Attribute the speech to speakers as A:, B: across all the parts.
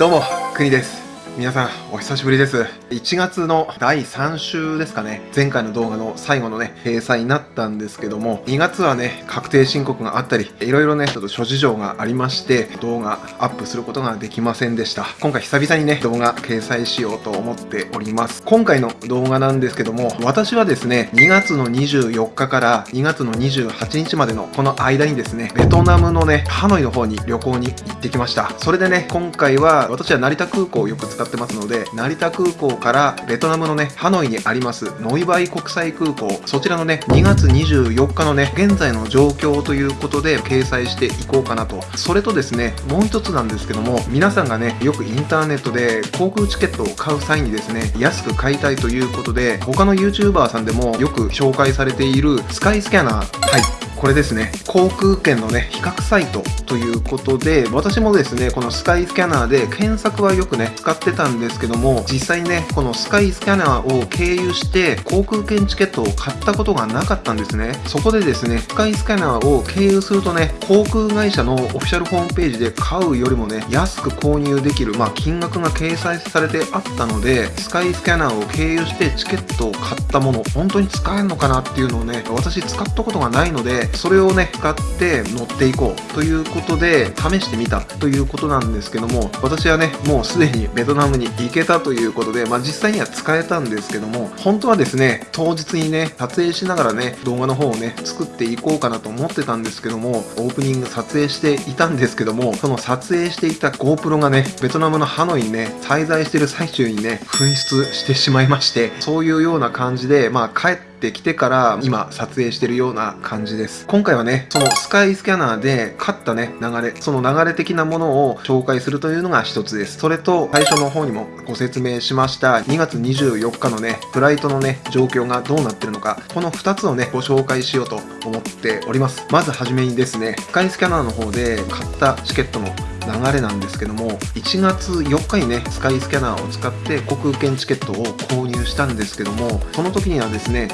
A: どうも、くにです。皆さん、お久しぶりです。1月の第3週ですかね。前回の動画の最後のね、閉鎖になったんですけども、2月はね、確定申告があったり、いろいろね、ちょっと諸事情がありまして、動画アップすることができませんでした。今回久々にね、動画掲載しようと思っております。今回の動画なんですけども、私はですね、2月の24日から2月の28日までのこの間にですね、ベトナムのね、ハノイの方に旅行に行ってきました。それでね、今回は私は成田空港をよく使ってってますので、成田空港からベトナムのね、ハノイにありますノイバイ国際空港、そちらのね、2月24日のね、現在の状況ということで掲載していこうかなと。それとですね、もう一つなんですけども、皆さんがね、よくインターネットで航空チケットを買う際にですね、安く買いたいということで、他の YouTuber さんでもよく紹介されているスカイスキャナー。はい。これですね、航空券のね、比較サイトということで、私もですね、このスカイスキャナーで検索はよくね、使ってたんですけども、実際ね、このスカイスキャナーを経由して航空券チケットを買ったことがなかったんですね。そこでですね、スカイスキャナーを経由するとね、航空会社のオフィシャルホームページで買うよりもね、安く購入できる、まあ、金額が掲載されてあったので、スカイスキャナーを経由してチケットを買ったもの、本当に使えるのかなっていうのをね、私使ったことがないので、それをね、使って乗っていこうということで、試してみたということなんですけども、私はね、もうすでにベトナムに行けたということで、まあ実際には使えたんですけども、本当はですね、当日にね、撮影しながらね、動画の方をね、作っていこうかなと思ってたんですけども、オープニング撮影していたんですけども、その撮影していた GoPro がね、ベトナムのハノイにね、滞在してる最中にね、紛失してしまいまして、そういうような感じで、まあ帰ってってきてから今撮影してるような感じです。今回はねそのスカイスキャナーで勝ったね流れその流れ的なものを紹介するというのが一つです。それと最初の方にもご説明しました2月24日のねフライトのね状況がどうなってるのかこの2つをねご紹介しようと思っております。まずはじめにですねスカイスキャナーの方で買ったチケットの流れなんですけども1月4日にねスカイスキャナーを使って航空券チケットを購入したんですけどもその時にはですね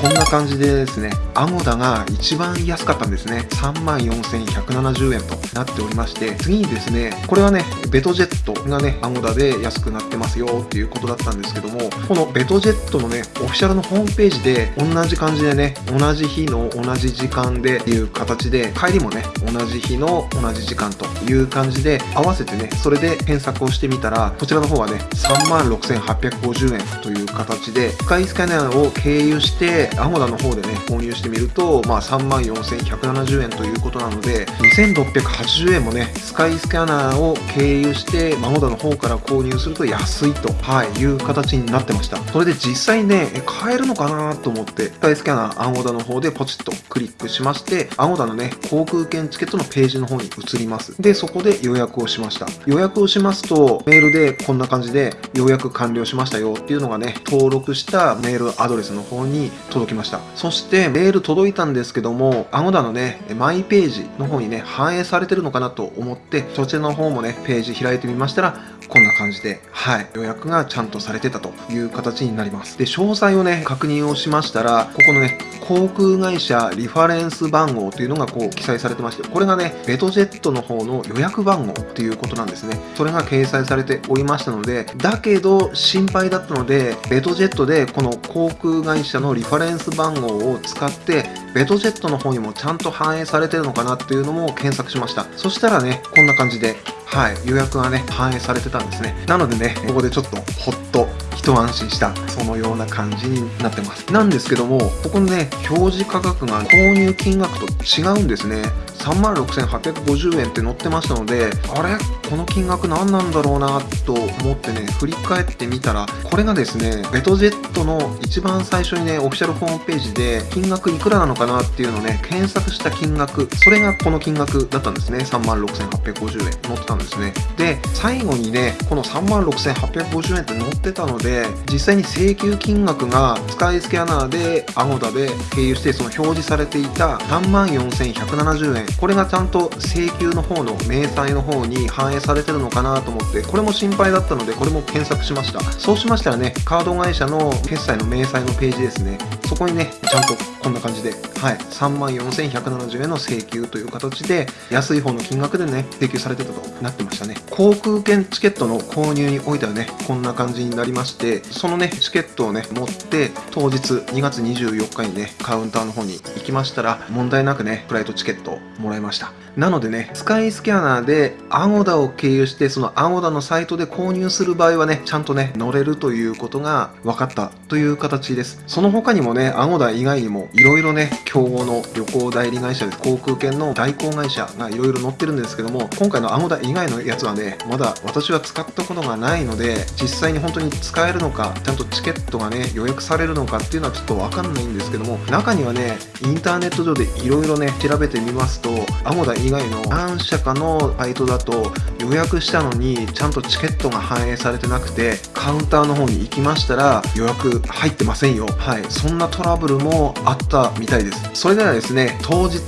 A: こんな感じでですね、アゴダが一番安かったんですね。34,170円となっておりまして、次にですね、これはね、ベトジェットがね、アゴダで安くなってますよっていうことだったんですけども、このベトジェットのね、オフィシャルのホームページで同じ感じでね、同じ日の同じ時間でっていう形で、帰りもね、同じ日の同じ時間という感じで合わせてね、それで検索をしてみたら、こちらの方はね、36,850円という形で、スカイスキャナーを経由して、アゴダの方でね、購入してみると、まあ、34,170円ということなので、2,680円もね、スカイスキャナーを経由して、アゴダの方から購入すると安いと、はい、いう形になってました。それで実際ね、買えるのかなと思って、スカイスキャナー、アゴダの方でポチッとクリックしまして、アゴダのね、航空券チケットのページの方に移ります。で、そこで予約をしました。予約をしますと、メールでこんな感じで、予約完了しましたよっていうのがね、登録したメールアドレスの方に届きました。そしてメール届いたんですけども、アゴダのね、マイページの方にね、反映されてるのかなと思って、そちらの方もね、ページ開いてみましたら、こんな感じで、はい、予約がちゃんとされてたという形になります。で、詳細をね、確認をしましたら、ここのね、航空会社リファレンス番号というのがこう記載されてまして、これがね、ベトジェットの方の予約番号ということなんですね。それが掲載されておりましたので、だけど心配だったので、ベトジェットでこの航空会社のリファレンスレンス番号を使って、ベトジェットの方にもちゃんと反映されてるのかなっていうのも検索しました。そしたらね、こんな感じで、はい、予約がね、反映されてたんですね。なのでね、ここでちょっとほっと一安心した、そのような感じになってます。なんですけども、ここのね、表示価格が購入金額と違うんですね。36,850円って載ってましたので、あれこの金額何なんだろうなと思ってね、振り返ってみたら、これがですね、ベトジェットの一番最初にね、オフィシャルホームページで、金額いくらなのかなっていうのをね、検索した金額、それがこの金額だったんですね。36,850円載ってたんですね。で、最後にね、この36,850円って載ってたので、実際に請求金額がスカイスキャナーで、アゴダで経由して、その表示されていた34,170円、これがちゃんと請求の方の明細の方に反映されてるのかなと思ってこれも心配だったのでこれも検索しました。そうしましたらねカード会社の決済の明細のページですね。そこにねちゃんとこんな感じではい3万4170円の請求という形で安い方の金額でね請求されてたとなってましたね。航空券チケットの購入においてはねこんな感じになりましてそのねチケットをね持って当日2月24日にねカウンターの方に行きましたら問題なくねフライトチケットをもらいました。なのでねスカイスキャナーでアゴダを経由してそのアゴダのサイトで購入する場合はねちゃんとね乗れるということが分かったという形です。その他にもねアゴダ以外にもいろいろね競合の旅行代理会社です。航空券の代行会社がいろいろ載ってるんですけども今回のアゴダ以外のやつはねまだ私は使ったことがないので実際に本当に使えるのかちゃんとチケットがね予約されるのかっていうのはちょっと分かんないんですけども中にはねインターネット上でいろいろね調べてみますとアゴダ以以外の何社かのサイトだと予約したのにちゃんとチケットが反映されてなくてカウンターの方に行きましたら予約入ってませんよ。はい。そんなトラブルもあったみたいです。それではですね当日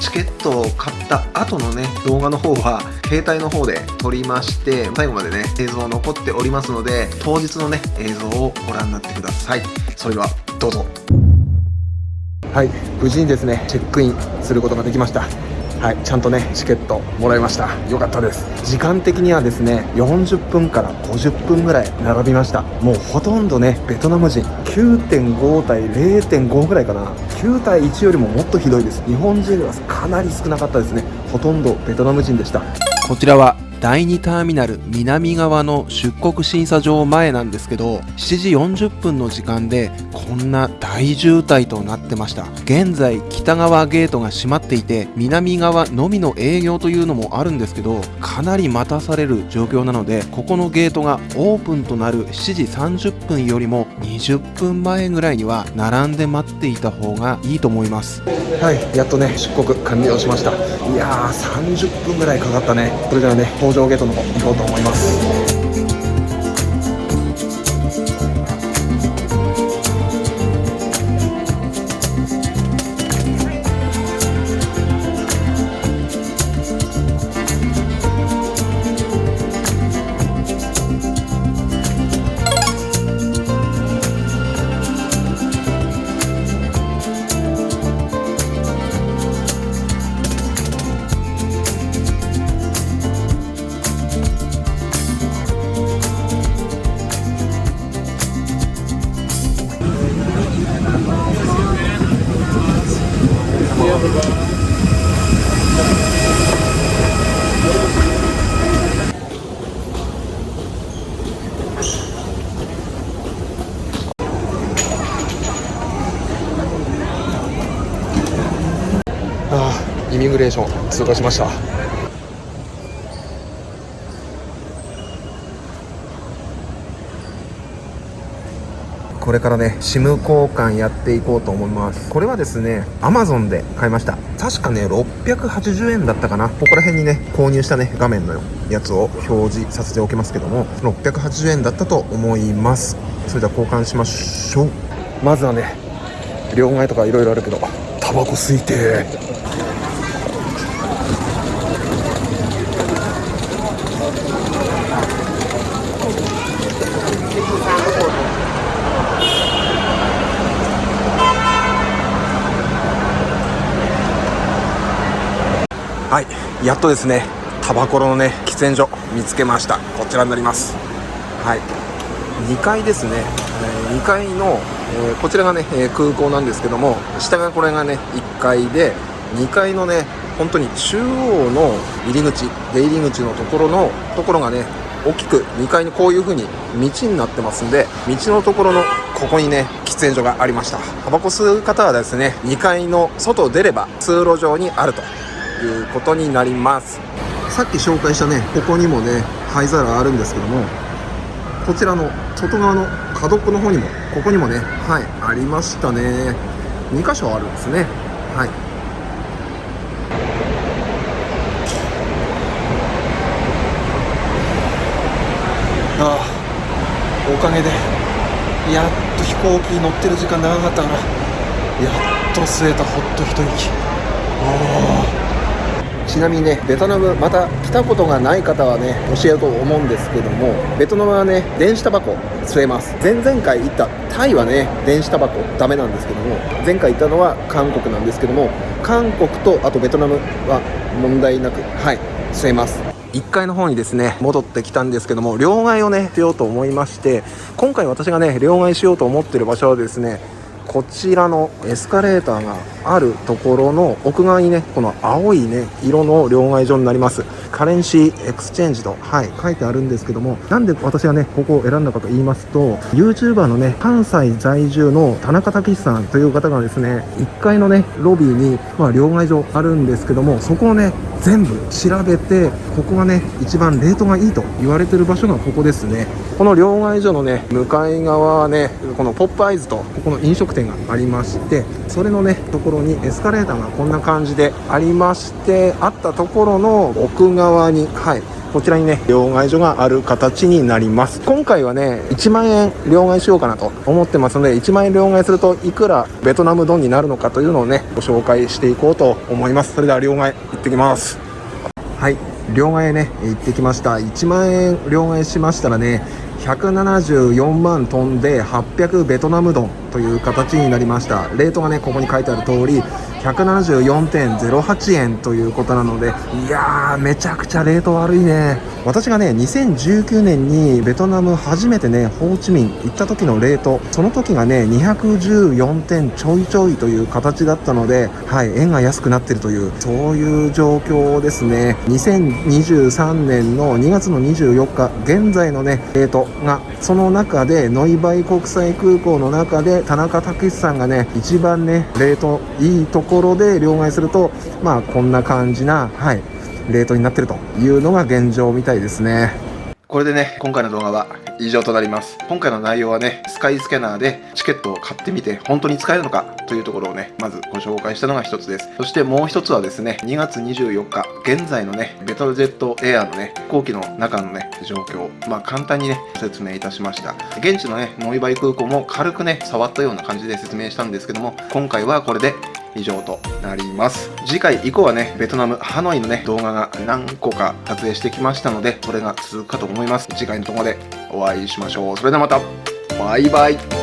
A: チケットを買った後のね動画の方は携帯の方で撮りまして最後までね映像残っておりますので当日のね映像をご覧になってください。それではどうぞ。はい。無事にですねチェックインすることができました。はい、ちゃんとねチケットもらいました。よかったです。時間的にはですね40分から50分ぐらい並びました。もうほとんどねベトナム人。9.5対0.5ぐらいかな。9対1よりももっとひどいです。日本人はかなり少なかったですね。ほとんどベトナム人でした。こちらは第2ターミナル南側の出国審査場前なんですけど7時40分の時間でこんな大渋滞となってました。現在北側ゲートが閉まっていて南側のみの営業というのもあるんですけどかなり待たされる状況なのでここのゲートがオープンとなる7時30分よりも20分前ぐらいには並んで待っていた方がいいと思います。はいやっとね出国完了しました。いやー30分ぐらいかかったね。それではね上ゲートの方行こうと思います。レーション通過しました。これからね SIM 交換やっていこうと思います。これはですね Amazon で買いました。確かね680円だったかな。ここら辺にね購入したね画面のやつを表示させておきますけども680円だったと思います。それでは交換しましょう。まずはね両替とかいろいろあるけどタバコ吸いてはいやっとですねタバコのね喫煙所見つけました。こちらになります。はい。2階ですね、えー2階の、えーこちらがね、えー空港なんですけども下がこれがね1階で2階のね本当に中央の入り口出入り口のところのところがね大きく2階にこういう風に道になってますんで道のところのここにね喫煙所がありました。タバコ吸う方はですね2階の外出れば通路上にあると。いうことになります。さっき紹介したねここにもね灰皿あるんですけどもこちらの外側の角っこの方にもここにもねはいありましたね。2箇所あるんですね。はい。ああおかげでやっと飛行機に乗ってる時間長かったからやっと吸えたほっと一息。ああちなみにねベトナムまた来たことがない方はね教えると思うんですけどもベトナムはね電子タバコ吸えます。前々回行ったタイはね電子タバコダメなんですけども前回行ったのは韓国なんですけども韓国とあとベトナムは問題なくはい吸えます。1階の方にですね戻ってきたんですけども両替をねしようと思いまして今回私がね両替しようと思ってる場所はですねこちらのエスカレーターがあるところの奥側にねこの青いね色の両替所になります。カレンシーエクスチェンジとはい書いてあるんですけどもなんで私がねここを選んだかと言いますと YouTuber のね関西在住の田中武さんという方がですね1階のねロビーにまあ両替所あるんですけどもそこをね全部調べてここがね一番レートがいいと言われてる場所がここですね。この両替所のね向かい側はねこのポップアイズとここの飲食店がありましてそれのねところにエスカレーターがこんな感じでありましてあったところの奥側側にはいこちらにね両替所がある形になります。今回はね1万円両替しようかなと思ってますので1万円両替するといくらベトナムドンになるのかというのをねご紹介していこうと思います。それでは両替行ってきます。はい両替ね行ってきました。1万円両替しましたらね174万飛んで800ベトナムドン。という形になりました。レートがねここに書いてある通り174.08円ということなのでいやーめちゃくちゃレート悪いね。私がね2019年にベトナム初めてねホーチミン行った時のレートその時がね214点ちょいちょいという形だったのではい円が安くなってるというそういう状況ですね。2023年の2月の24日現在のねレートがその中でノイバイ国際空港の中で田中武さんがね一番ねレートいいところで両替するとまあこんな感じなはいレートになってるというのが現状みたいですね。これでね今回の動画は以上となります。今回の内容はねスカイスキャナーでチケットを買ってみて本当に使えるのかというところをねまずご紹介したのが一つです。そしてもう一つはですね2月24日現在のねベトルジェットエアのね飛行機の中のね状況まあ簡単にね説明いたしました。現地のねノイバイ空港も軽くね触ったような感じで説明したんですけども今回はこれで以上となります。次回以降はねベトナムハノイのね動画が何個か撮影してきましたのでそれが続くかと思います。次回の動画でお会いしましょう。それではまた。バイバイ。